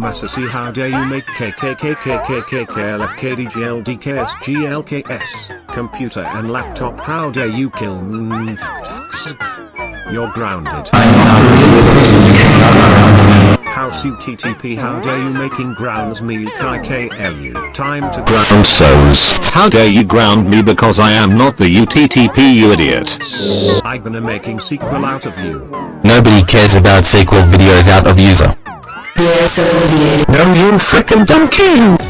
Massassi how dare you make KKKKKKKLFKDGLDKSGLKS, computer and laptop how dare you kill You're grounded. House UTTP how dare you making grounds me KKLU time to Ground souls. How dare you ground me because I am not the UTTP you idiot. I'm gonna making sequel out of you. Nobody cares about sequel videos out of user. No you frickin' dumb king.